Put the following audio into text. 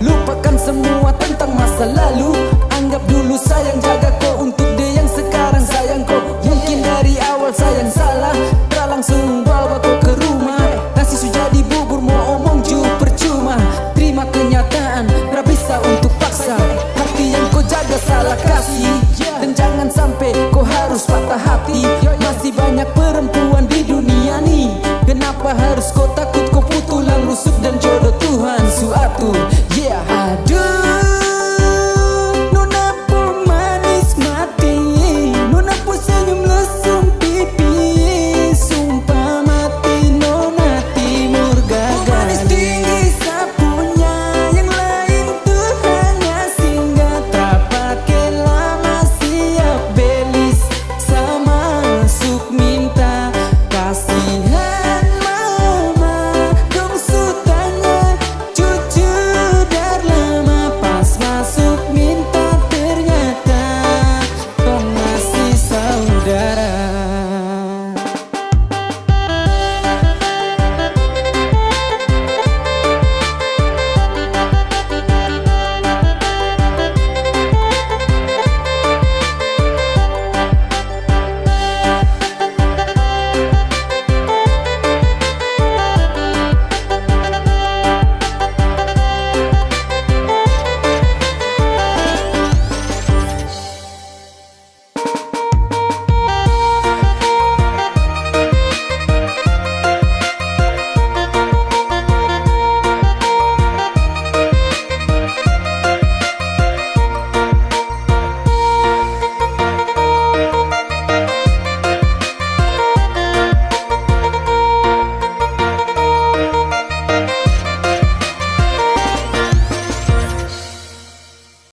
Lupakan semua tentang masa lalu. Anggap dulu sayang